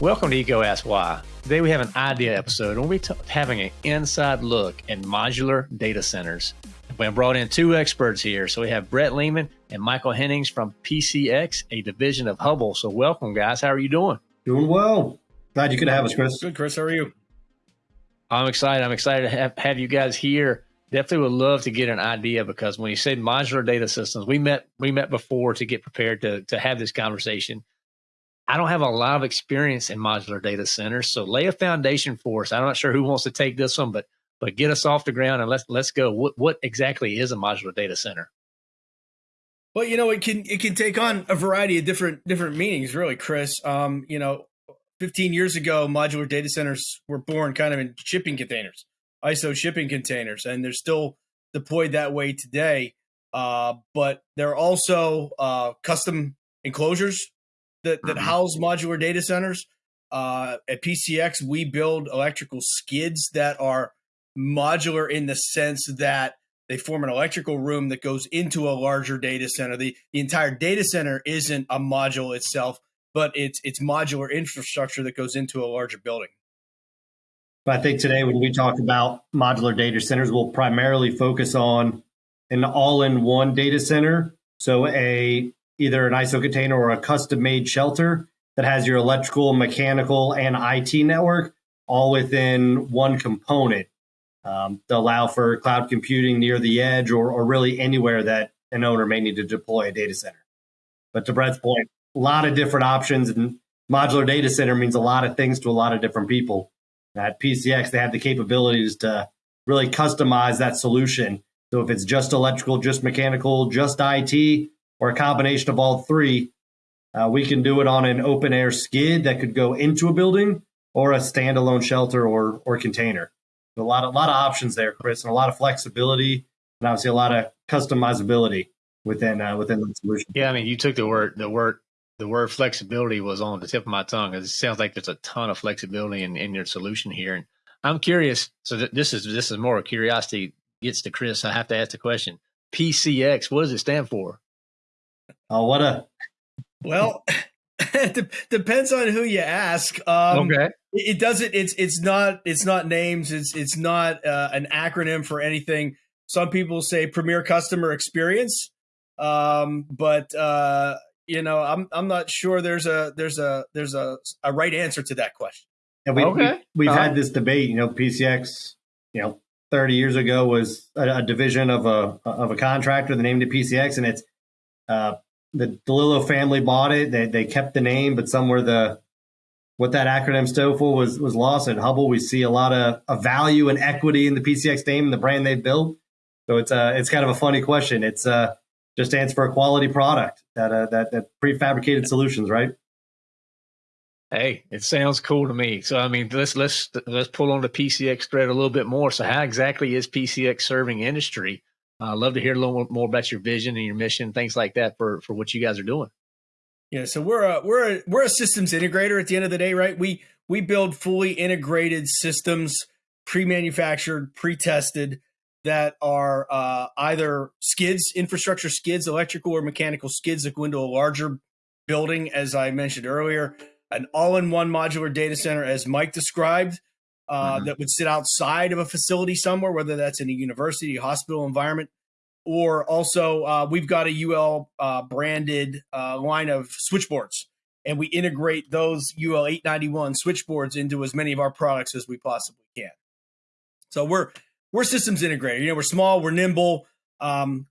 Welcome to EECO Ask Why. Today we have an idea episode and we'll be having an inside look at modular data centers. We have brought in two experts here. So we have Brett Lehman and Michael Hennings from PCX, a division of Hubbell. So welcome, guys. How are you doing? Doing well. Glad you could have us, Chris. Good, Chris. How are you? I'm excited. I'm excited to have, have you guys here. Definitely would love to get an idea because when you say modular data systems, we met we met before to get prepared to to have this conversation. I don't have a lot of experience in modular data centers, so lay a foundation for us. I'm not sure who wants to take this one, but but get us off the ground and let's let's go. What what exactly is a modular data center? Well, you know, it can it can take on a variety of different different meanings, really, Chris. Um, you know, 15 years ago, modular data centers were born kind of in shipping containers, ISO shipping containers, and they're still deployed that way today. Uh, but there are also uh, custom enclosures that, that mm-hmm. house modular data centers. Uh, at PCX, we build electrical skids that are modular in the sense that they form an electrical room that goes into a larger data center. The, the entire data center isn't a module itself, but it's it's modular infrastructure that goes into a larger building. But I think today when we talk about modular data centers, we'll primarily focus on an all-in-one data center. So a either an ISO container or a custom-made shelter that has your electrical, mechanical, and IT network all within one component um, to allow for cloud computing near the edge or, or really anywhere that an owner may need to deploy a data center. But to Brett's point, a lot of different options and modular data center means a lot of things to a lot of different people. At PCX, they have the capabilities to really customize that solution. So if it's just electrical, just mechanical, just IT, or a combination of all three, uh, we can do it on an open air skid that could go into a building or a standalone shelter or or container. A lot of a lot of options there, Chris, and a lot of flexibility, and obviously a lot of customizability within uh, within the solution. Yeah, I mean, you took the word the word the word flexibility was on the tip of my tongue. It sounds like there's a ton of flexibility in, in your solution here, and I'm curious. So th- this is this is more curiosity gets to Chris. I have to ask the question: PCX, what does it stand for? Oh, what a well. it depends on who you ask. Um, okay. It, doesn't. It's it's not. It's not names. It's it's not uh, an acronym for anything. Some people say Premier Customer Experience, um, but uh, you know, I'm I'm not sure there's a there's a there's a, a right answer to that question. And we, okay. we have uh-huh. had this debate. You know, PCX. You know, 30 years ago was a, a, division of a of a contractor. They named it PCX, and it's uh, the DeLillo family bought it. They they kept the name, but somewhere the what that acronym stood for was was lost. At Hubbell, we see a lot of, of value and equity in the PCX name and the brand they built. So it's uh it's kind of a funny question. It's uh just stands for a quality product that uh, that that prefabricated solutions, right? Hey, it sounds cool to me. So I mean, let's let's let's pull on the PCX thread a little bit more. So how exactly is PCX serving industry? I'd uh, love to hear a little more about your vision and your mission, things like that for for what you guys are doing. Yeah, so we're a we're a we're a systems integrator at the end of the day, right? We we build fully integrated systems, pre-manufactured, pre-tested that are uh, either skids, infrastructure skids, electrical or mechanical skids that go into a larger building, as I mentioned earlier, an all-in-one modular data center, as Mike described, uh, mm-hmm. that would sit outside of a facility somewhere, whether that's in a university, hospital environment, or also uh, we've got a UL uh, branded uh, line of switchboards, and we integrate those UL 891 switchboards into as many of our products as we possibly can. So we're we're systems integrated. You know, we're small, we're nimble. Um,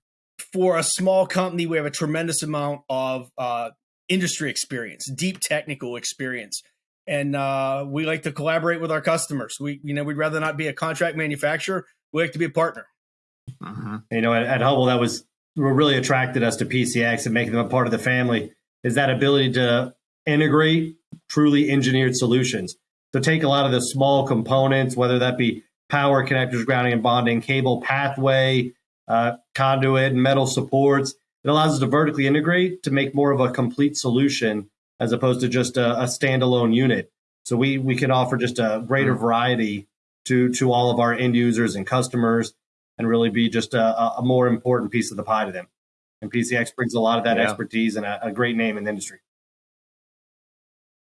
for a small company, we have a tremendous amount of uh, industry experience, deep technical experience and uh, we like to collaborate with our customers. We, you know, we'd rather not be a contract manufacturer. We like to be a partner. Uh-huh. You know, at, at Hubbell, that was what really attracted us to PCX and making them a part of the family is that ability to integrate truly engineered solutions. So take a lot of the small components, whether that be power connectors, grounding and bonding, cable pathway, uh, conduit, and metal supports. It allows us to vertically integrate to make more of a complete solution as opposed to just a, a standalone unit. So we we can offer just a greater mm-hmm. variety to to all of our end users and customers, and really be just a, a more important piece of the pie to them. And PCX brings a lot of that Yeah. expertise and a, a great name in the industry.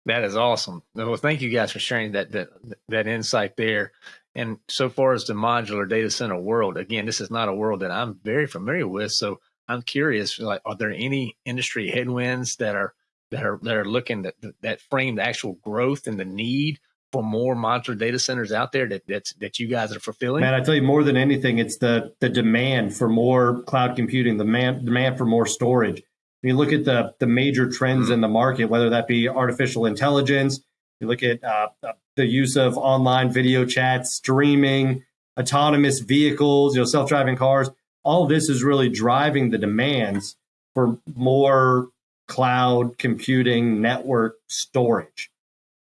That is awesome. Well, thank you guys for sharing that that that insight there. And so far as the modular data center world, again, this is not a world that I'm very familiar with. So I'm curious, like, are there any industry headwinds that are that are that are looking that that frame the actual growth and the need for more modular data centers out there that that's that you guys are fulfilling? Man, I tell you more than anything, it's the the demand for more cloud computing, the man, demand for more storage. When you look at the the major trends hmm. in the market, whether that be artificial intelligence, you look at uh, the use of online video chats, streaming, autonomous vehicles, you know, self driving cars. All this is really driving the demands for more cloud computing network storage.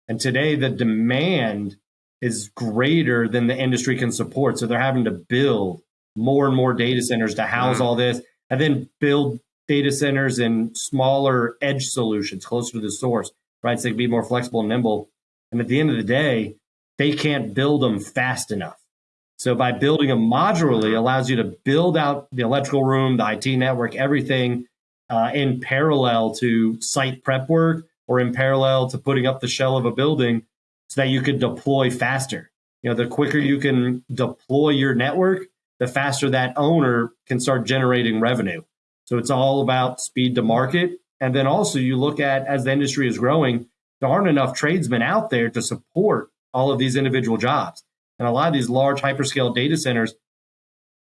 And today, the demand is greater than the industry can support. So they're having to build more and more data centers to house Mhm. all this and then build data centers in smaller edge solutions closer to the source, right? So they can be more flexible and nimble. And at the end of the day, they can't build them fast enough. So by building them modularly allows you to build out the electrical room, the IT network, everything uh, in parallel to site prep work or in parallel to putting up the shell of a building so that you could deploy faster. You know, the quicker you can deploy your network, the faster that owner can start generating revenue. So it's all about speed to market. And then also you look at as the industry is growing, there aren't enough tradesmen out there to support all of these individual jobs. And a lot of these large hyperscale data centers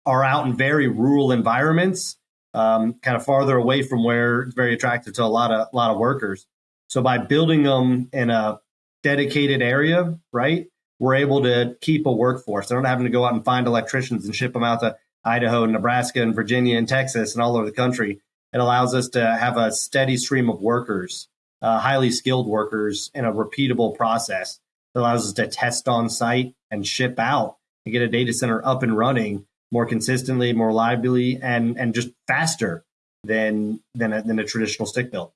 are out in very rural environments, um, kind of farther away from where it's very attractive to a lot of a lot of workers. So by building them in a dedicated area, right, we're able to keep a workforce. They're not having to go out and find electricians and ship them out to Idaho, and Nebraska, and Virginia, and Texas, and all over the country. It allows us to have a steady stream of workers, uh, highly skilled workers, in a repeatable process. that allows us to test on site and ship out and get a data center up and running more consistently, more reliably, and and just faster than than a, than a traditional stick build.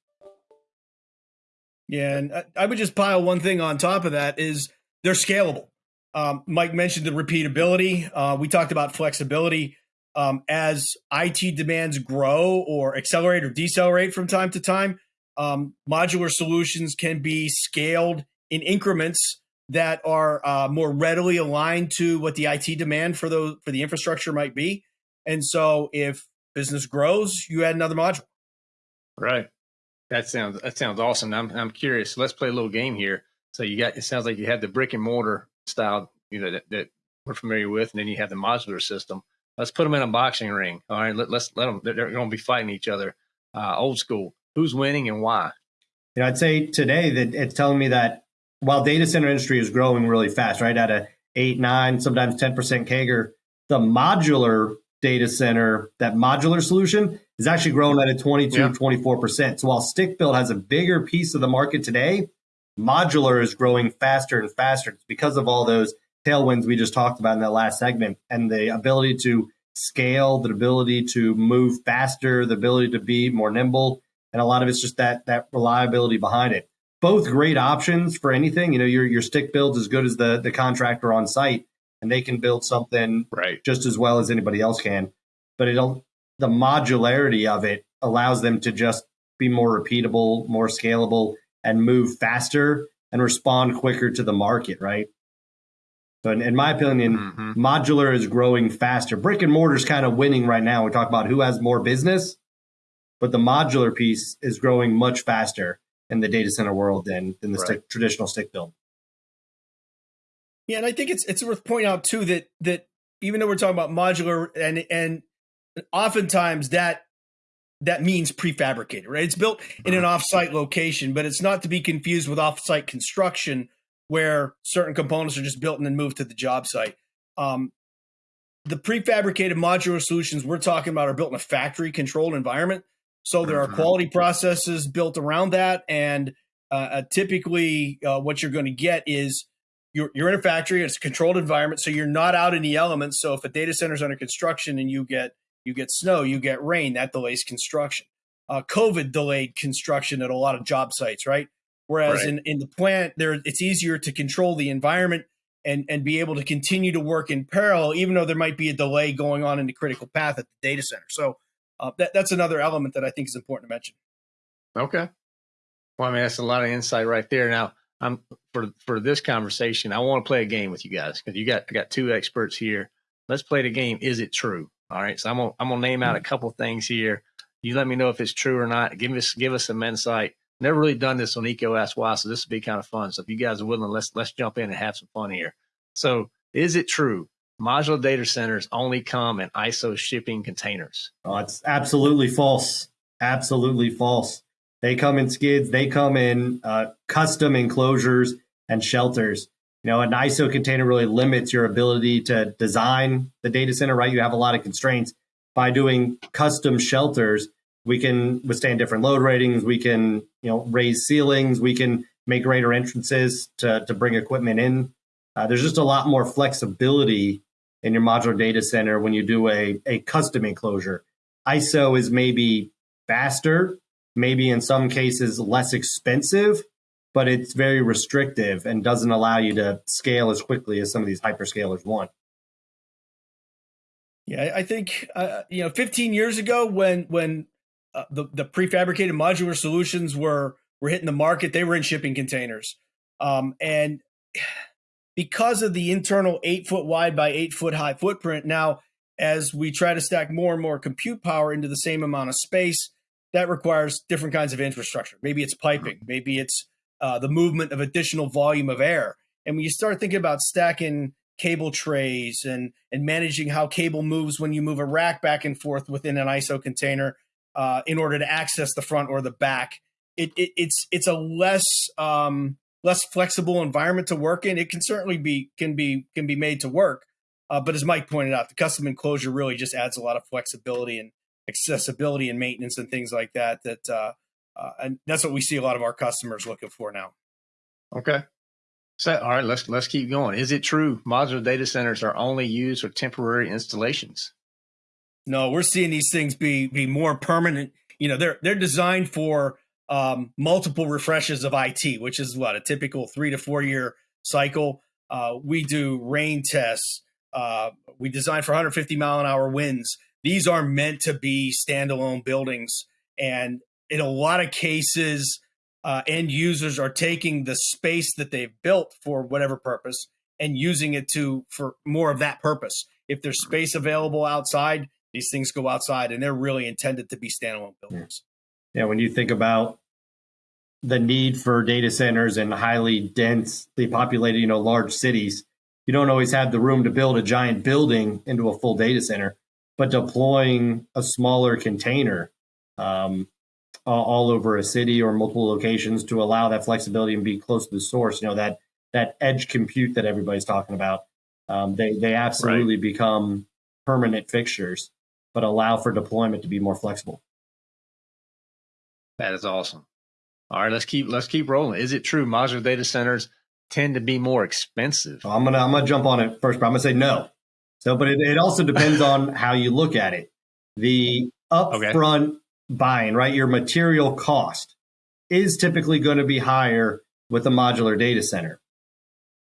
Yeah, and I, I would just pile one thing on top of that is they're scalable. Um, Mike mentioned the repeatability. Uh, we talked about flexibility. Um, as IT demands grow or accelerate or decelerate from time to time, um, modular solutions can be scaled in increments that are uh, more readily aligned to what the IT demand for those for the infrastructure might be. And so, if business grows, you add another module. Right. That sounds that sounds awesome. I'm I'm curious. Let's play a little game here. So you got it sounds like you have the brick and mortar style, you know, that, that we're familiar with, and then you have the modular system. Let's put them in a boxing ring. All right, let, let's let them. They're, they're going to be fighting each other. Uh, old school. Who's winning and why? You know, I'd say today that it's telling me that while data center industry is growing really fast, right at a eight, nine, sometimes ten percent CAGR, the modular data center, that modular solution is actually growing at a 22, Yeah. 24%. So while stick build has a bigger piece of the market today, modular is growing faster and faster. It's because of all those tailwinds we just talked about in that last segment and the ability to scale, the ability to move faster, the ability to be more nimble. And a lot of it's just that that reliability behind it. Both great options for anything. You know, your your stick build's as good as the the contractor on site, and they can build something Right. just as well as anybody else can. But it'll the modularity of it allows them to just be more repeatable, more scalable, and move faster and respond quicker to the market, right? So in, in my opinion, Mhm. modular is growing faster. Brick and mortar is kind of winning right now. We talk about who has more business, but the modular piece is growing much faster in the data center world than than the Right. stick, traditional stick build. Yeah, and I think it's it's worth pointing out too that that even though we're talking about modular and and oftentimes that that means prefabricated, right? It's built in an offsite location, but it's not to be confused with offsite construction where certain components are just built and then moved to the job site. Um, the prefabricated modular solutions we're talking about are built in a factory controlled environment. So there are Mhm. quality processes built around that. And uh, uh, typically, uh, what you're going to get is you're, you're in a factory, it's a controlled environment. So you're not out in the elements. So if a data center is under construction and you get you get snow, you get rain, that delays construction. Uh, COVID delayed construction at a lot of job sites, right? Whereas Right. in, in the plant, there it's easier to control the environment and, and be able to continue to work in parallel, even though there might be a delay going on in the critical path at the data center. So uh, that, that's another element that I think is important to mention. Okay. Well, I mean, that's a lot of insight right there. Now, I'm for for this conversation. I want to play a game with you guys because you got I got two experts here. Let's play the game. Is it true? All right. So I'm gonna I'm gonna name out a couple things here. You let me know if it's true or not. Give us give us some insight. Never really done this on EECO Ask Why, so this would be kind of fun. So if you guys are willing, let's let's jump in and have some fun here. So is it true modular data centers only come in ISO shipping containers? Oh, it's absolutely false. Absolutely false. They come in skids. They come in uh, custom enclosures and shelters. You know, an ISO container really limits your ability to design the data center. Right, you have a lot of constraints. By doing custom shelters, we can withstand different load ratings. We can, you know, raise ceilings. We can make greater entrances to to bring equipment in. Uh, there's just a lot more flexibility in your modular data center when you do a, a custom enclosure. ISO is maybe faster, maybe in some cases less expensive, but it's very restrictive and doesn't allow you to scale as quickly as some of these hyperscalers want. Yeah, I think uh, you know, 15 years ago when when uh, the the prefabricated modular solutions were were hitting the market, they were in shipping containers, um, and because of the internal eight foot wide by eight foot high footprint. Now, as we try to stack more and more compute power into the same amount of space, that requires different kinds of infrastructure. Maybe it's piping, maybe it's uh, the movement of additional volume of air. And when you start thinking about stacking cable trays and and managing how cable moves when you move a rack back and forth within an ISO container uh, in order to access the front or the back, it, it, it's it's a less um, less flexible environment to work in. It can certainly be can be can be made to work, uh, but as Mike pointed out, the custom enclosure really just adds a lot of flexibility and accessibility and maintenance and things like that. That uh, uh, and that's what we see a lot of our customers looking for now. Okay. So, all right, let's let's keep going. Is it true modular data centers are only used for temporary installations? No, we're seeing these things be be more permanent. You know, they're they're designed for um, multiple refreshes of IT, which is what a typical three to four year cycle. Uh, we do rain tests. Uh, we design for 150 mile an hour winds. These are meant to be standalone buildings. And in a lot of cases, uh, end users are taking the space that they've built for whatever purpose and using it to for more of that purpose. If there's space available outside, these things go outside and they're really intended to be standalone buildings. Yeah, when you think about the need for data centers in highly densely populated, you know, large cities, you don't always have the room to build a giant building into a full data center but deploying a smaller container um, all over a city or multiple locations to allow that flexibility and be close to the source, you know, that that edge compute that everybody's talking about, um, they they absolutely right. become permanent fixtures, but allow for deployment to be more flexible. That is awesome. All right, let's keep let's keep rolling. Is it true modular data centers tend to be more expensive? I'm gonna I'm gonna jump on it first, but I'm gonna say no. So, but it, it also depends on how you look at it. The upfront okay. buying, right? Your material cost is typically going to be higher with a modular data center.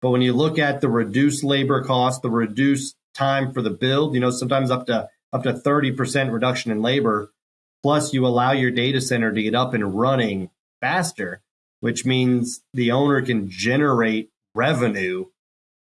But when you look at the reduced labor cost, the reduced time for the build, you know, sometimes up to up to 30% reduction in labor, plus you allow your data center to get up and running faster, which means the owner can generate revenue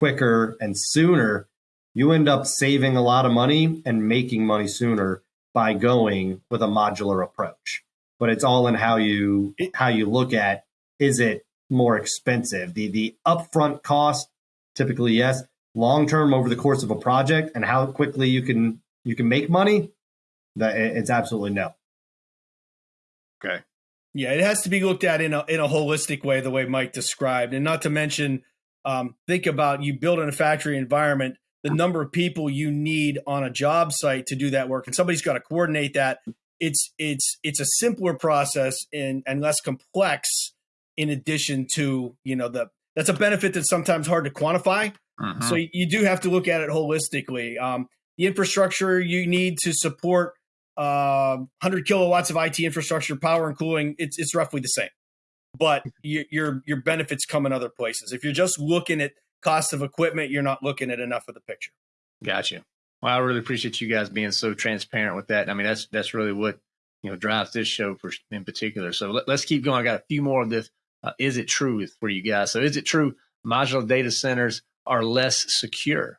quicker and sooner you end up saving a lot of money and making money sooner by going with a modular approach. But it's all in how you how you look at is it more expensive? The the upfront cost typically yes, long term over the course of a project and how quickly you can you can make money, that it's absolutely no. Okay. Yeah, it has to be looked at in a in a holistic way, the way Mike described, and not to mention, um, think about you build in a factory environment the number of people you need on a job site to do that work and somebody's got to coordinate that it's it's it's a simpler process and and less complex in addition to you know the that's a benefit that's sometimes hard to quantify uh-huh. so you do have to look at it holistically um, the infrastructure you need to support uh, 100 kilowatts of IT infrastructure, power and cooling, it's it's roughly the same. But you, your your benefits come in other places. If you're just looking at cost of equipment, you're not looking at enough of the picture. Gotcha. Well, I really appreciate you guys being so transparent with that. I mean, that's that's really what you know drives this show for in particular. So let, us keep going. I got a few more of this. Uh, is it true for you guys? So is it true modular data centers are less secure?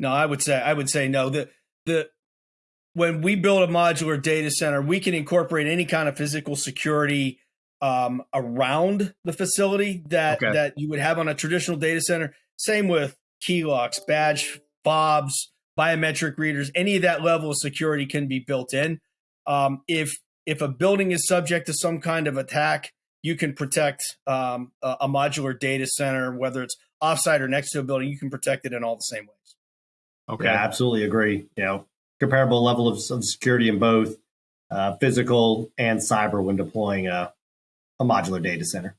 No, I would say I would say no. The the when we build a modular data center, we can incorporate any kind of physical security um, around the facility that okay. that you would have on a traditional data center. Same with key locks, badge fobs, biometric readers. Any of that level of security can be built in. Um, if if a building is subject to some kind of attack, you can protect um, a, a, modular data center, whether it's offsite or next to a building. You can protect it in all the same ways. Okay, yeah, absolutely agree. You know, comparable level of, of security in both uh, physical and cyber when deploying a, a modular data center.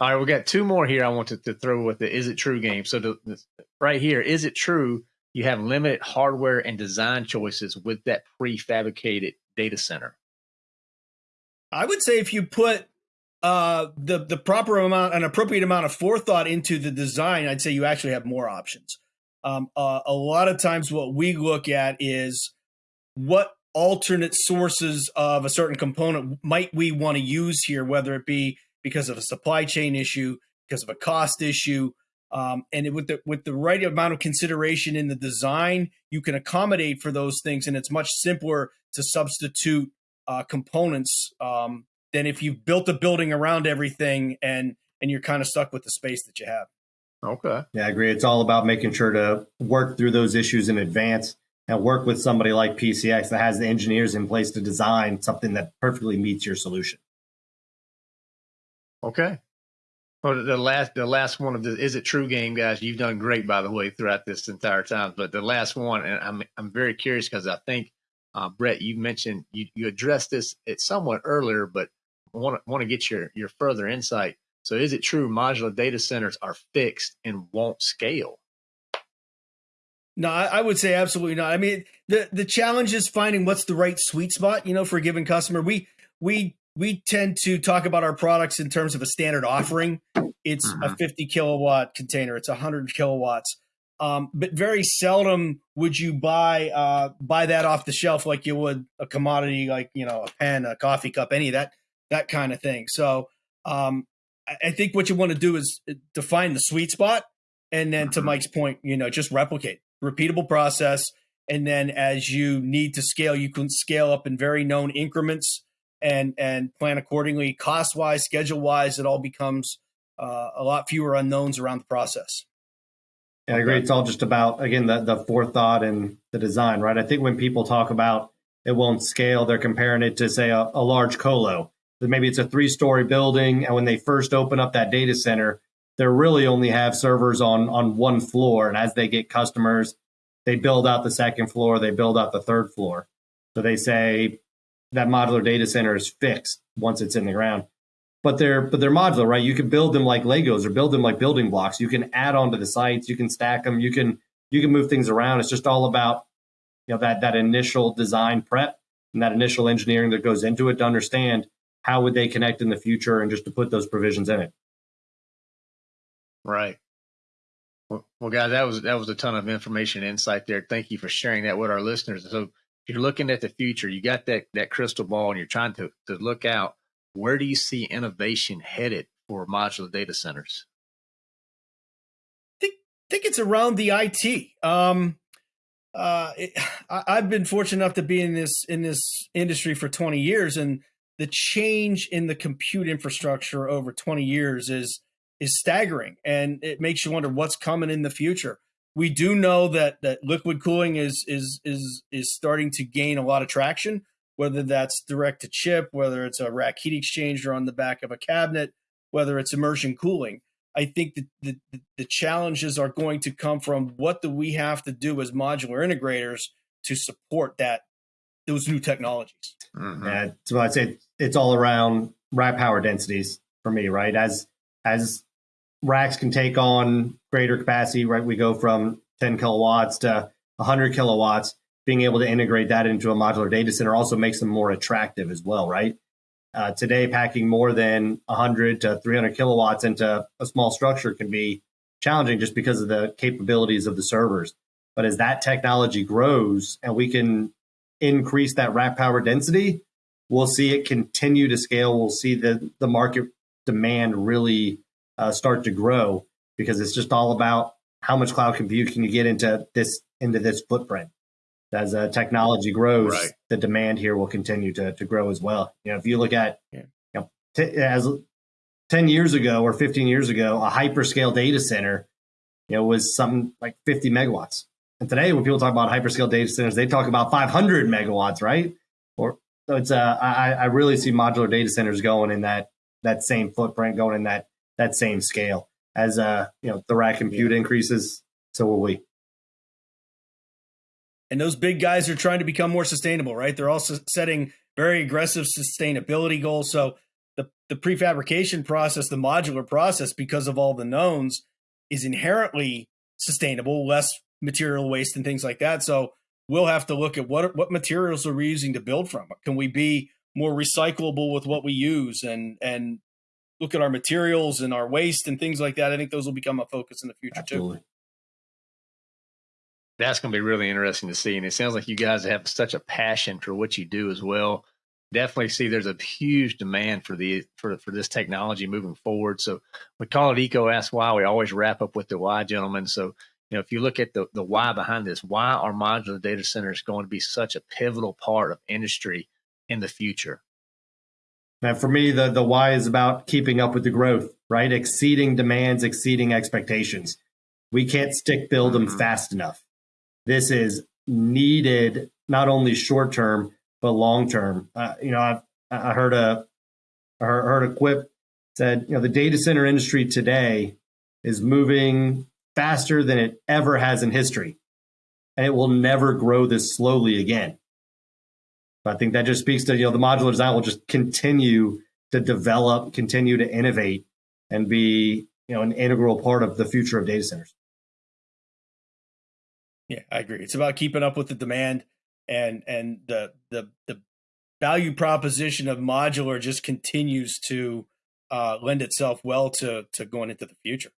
All right, we've got two more here. I wanted to throw with the "Is it true?" game. So the, the, right here, is it true you have limited hardware and design choices with that prefabricated data center? I would say if you put uh, the the proper amount, an appropriate amount of forethought into the design, I'd say you actually have more options. Um, uh, a lot of times, what we look at is what alternate sources of a certain component might we want to use here, whether it be because of a supply chain issue, because of a cost issue, um, and with the with the right amount of consideration in the design, you can accommodate for those things, and it's much simpler to substitute uh, components um, than if you've built a building around everything and and you're kind of stuck with the space that you have. Okay. Yeah, I agree. It's all about making sure to work through those issues in advance and work with somebody like PCX that has the engineers in place to design something that perfectly meets your solution. Okay. Well, the last the last one of the is it true game, guys. You've done great, by the way, throughout this entire time. But the last one, and I'm I'm very curious because I think uh, Brett, you mentioned you, you addressed this it somewhat earlier, but want to want to get your your further insight. So, is it true modular data centers are fixed and won't scale? No, I would say absolutely not. I mean, the the challenge is finding what's the right sweet spot, you know, for a given customer. We we we tend to talk about our products in terms of a standard offering. It's mm-hmm. a 50 kilowatt container. It's 100 kilowatts. Um, but very seldom would you buy uh, buy that off the shelf like you would a commodity like you know a pen, a coffee cup, any of that that kind of thing. So um, I think what you want to do is uh, define the sweet spot, and then to mm-hmm. Mike's point, you know, just replicate repeatable process, and then as you need to scale, you can scale up in very known increments and and plan accordingly, cost wise, schedule wise. It all becomes uh, a lot fewer unknowns around the process. Yeah, I agree. It's all just about again the the forethought and the design, right? I think when people talk about it won't scale, they're comparing it to say a, a large colo. Maybe it's a three story building, and when they first open up that data center, they really only have servers on on one floor, and as they get customers, they build out the second floor, they build out the third floor. So they say that modular data center is fixed once it's in the ground. But they're but they're modular, right? You can build them like Legos or build them like building blocks. You can add on to the sites, you can stack them, you can you can move things around. It's just all about you know that that initial design prep and that initial engineering that goes into it to understand how would they connect in the future and just to put those provisions in it. Right. Well, well, guys, that was that was a ton of information insight there. Thank you for sharing that with our listeners. So if you're looking at the future, you got that that crystal ball, and you're trying to to look out. Where do you see innovation headed for modular data centers? I think think it's around the IT. Um, uh, it, I, I've been fortunate enough to be in this in this industry for 20 years, and the change in the compute infrastructure over 20 years is is staggering, and it makes you wonder what's coming in the future. We do know that that liquid cooling is is is is starting to gain a lot of traction whether that's direct to chip whether it's a rack heat exchanger on the back of a cabinet whether it's immersion cooling. I think that the, the challenges are going to come from what do we have to do as modular integrators to support that those new technologies mm-hmm. yeah so i'd say it's all around rack power densities for me right as as racks can take on greater capacity, right? We go from 10 kilowatts to 100 kilowatts. Being able to integrate that into a modular data center also makes them more attractive as well, right? Uh, today, packing more than 100 to 300 kilowatts into a small structure can be challenging just because of the capabilities of the servers. But as that technology grows and we can increase that rack power density, we'll see it continue to scale. We'll see the, the market demand really uh, start to grow because it's just all about how much cloud compute can you get into this into this footprint. As uh, technology grows, right. the demand here will continue to, to grow as well. You know, if you look at yeah. you know, t- as 10 years ago or 15 years ago, a hyperscale data center, you know, was something like 50 megawatts. And today, when people talk about hyperscale data centers, they talk about 500 megawatts, right? Or so it's uh, I, I really see modular data centers going in that that same footprint, going in that that same scale. As uh, you know, the rack compute increases, so will we. And those big guys are trying to become more sustainable, right? They're also setting very aggressive sustainability goals. So the the prefabrication process, the modular process, because of all the knowns, is inherently sustainable, less material waste and things like that. So we'll have to look at what what materials are we using to build from. Can we be more recyclable with what we use and and look at our materials and our waste and things like that. I think those will become a focus in the future Absolutely. too. That's going to be really interesting to see. And it sounds like you guys have such a passion for what you do as well. Definitely see there's a huge demand for the for for this technology moving forward. So we call it EECO Ask Why. We always wrap up with the why, gentlemen. So you know, if you look at the, the why behind this, why are modular data centers going to be such a pivotal part of industry in the future? And for me, the, the why is about keeping up with the growth, right? Exceeding demands, exceeding expectations. We can't stick build them mm-hmm. fast enough. This is needed not only short term, but long term. Uh, you know, I've, I heard a, I heard a quip said, you know, the data center industry today is moving faster than it ever has in history. And it will never grow this slowly again. I think that just speaks to, you know, the modular design will just continue to develop, continue to innovate and be, you know, an integral part of the future of data centers. Yeah, I agree. It's about keeping up with the demand and and the the the value proposition of modular just continues to uh, lend itself well to to going into the future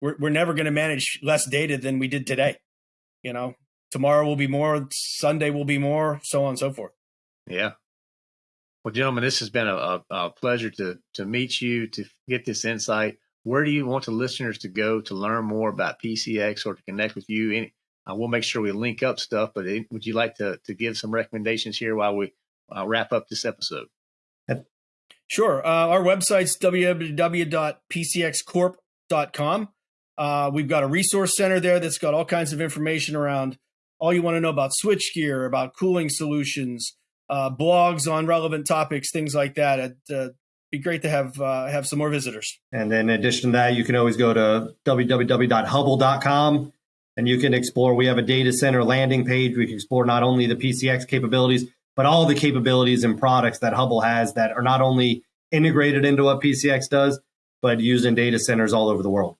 we're, we're never going to manage less data than we did today. You know, tomorrow will be more, Sunday will be more, so on and so forth. Yeah. Well, gentlemen, this has been a, a, pleasure to to meet you, to get this insight. Where do you want the listeners to go to learn more about PCX or to connect with you? Any, uh, we'll make sure we link up stuff, but it, would you like to, to give some recommendations here while we uh, wrap up this episode? Sure. Uh, our website's www.pcxcorp.com. Uh, we've got a resource center there that's got all kinds of information around all you want to know about switchgear, about cooling solutions, uh, blogs on relevant topics, things like that. It'd uh, be great to have uh, have some more visitors. And then in addition to that, you can always go to www.hubbell.com and you can explore. We have a data center landing page. We can explore not only the PCX capabilities, but all the capabilities and products that Hubbell has that are not only integrated into what PCX does, but used in data centers all over the world.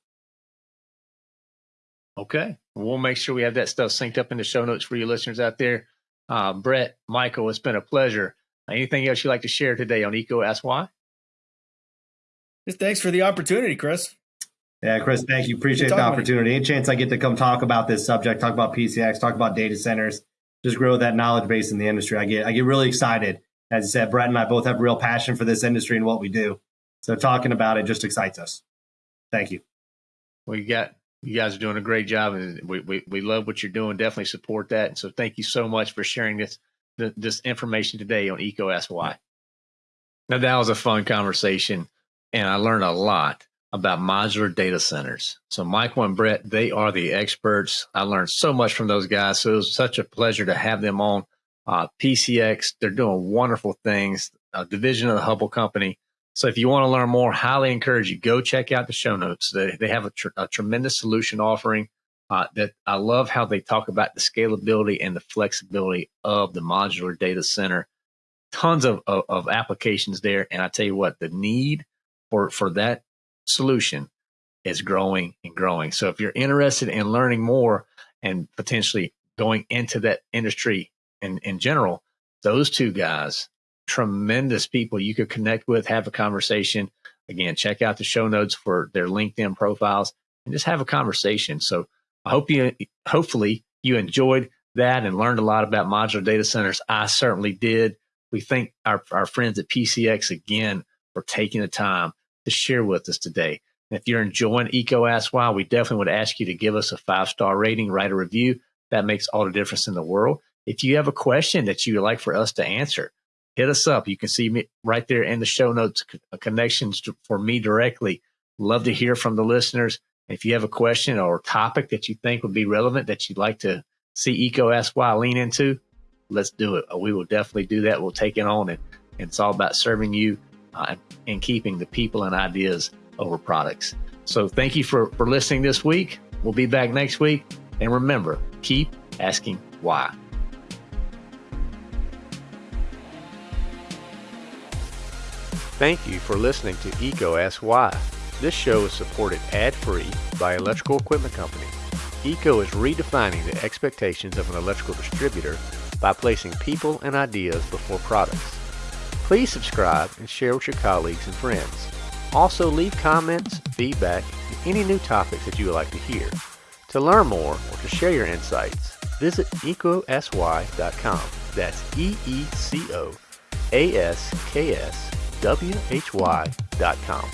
Okay. We'll make sure we have that stuff synced up in the show notes for you listeners out there. Uh, Brett, Michael, it's been a pleasure. Anything else you'd like to share today on EECO Ask Why? Just thanks for the opportunity, Chris. Yeah, Chris, thank you. Appreciate the opportunity. Any chance I get to come talk about this subject, talk about PCX, talk about data centers, just grow that knowledge base in the industry. I get I get really excited. As I said, Brett and I both have real passion for this industry and what we do. So talking about it just excites us. Thank you. We you got you guys are doing a great job and we, we, we love what you're doing. Definitely support that. And so thank you so much for sharing this, this information today on EECO Ask Now that was a fun conversation and I learned a lot about modular data centers. So Michael and Brett, they are the experts. I learned so much from those guys. So it was such a pleasure to have them on uh, PCX. They're doing wonderful things, a division of the Hubbell company. So if you want to learn more, highly encourage you go check out the show notes. They they have a, tr- a tremendous solution offering. Uh, that I love how they talk about the scalability and the flexibility of the modular data center. Tons of, of, of applications there, and I tell you what, the need for for that solution is growing and growing. So if you're interested in learning more and potentially going into that industry in, in general, those two guys tremendous people you could connect with, have a conversation. Again, check out the show notes for their LinkedIn profiles and just have a conversation. So I hope you, hopefully you enjoyed that and learned a lot about modular data centers. I certainly did. We thank our, our friends at PCX again for taking the time to share with us today. And if you're enjoying EECO Ask Why, we definitely would ask you to give us a five star rating, write a review. That makes all the difference in the world. If you have a question that you would like for us to answer, hit us up. You can see me right there in the show notes, connections to, for me directly. Love to hear from the listeners. If you have a question or topic that you think would be relevant that you'd like to see EECO Ask Why lean into, let's do it. We will definitely do that. We'll take it on, and, and it's all about serving you uh, and keeping the people and ideas over products. So thank you for, for listening this week. We'll be back next week. And remember, keep asking why. Thank you for listening to EECO Ask Why. This show is supported ad-free by Electrical Equipment Company. EECO is redefining the expectations of an electrical distributor by placing people and ideas before products. Please subscribe and share with your colleagues and friends. Also leave comments, feedback, and any new topics that you would like to hear. To learn more or to share your insights, visit eecosy.com. That's E-E-C-O A-S-K-S W-H-Y.com.